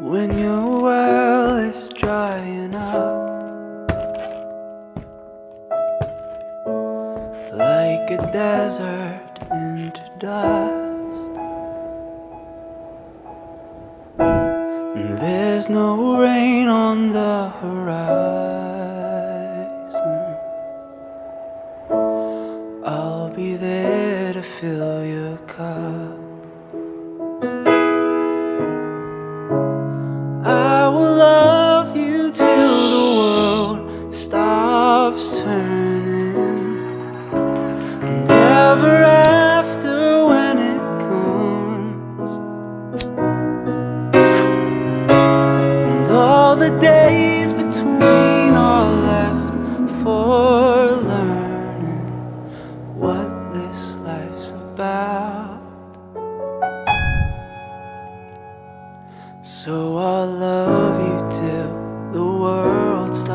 When your well is drying up Like a desert into dust And there's no rain on the horizon I'll be there to fill your cup. I will love you till the world stops turning. And ever after when it comes. And all the days between So I'll love you till the world stops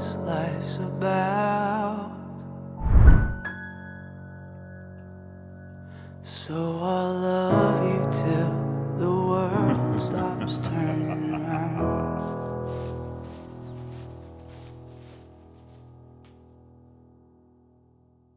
this life's about. So I'll love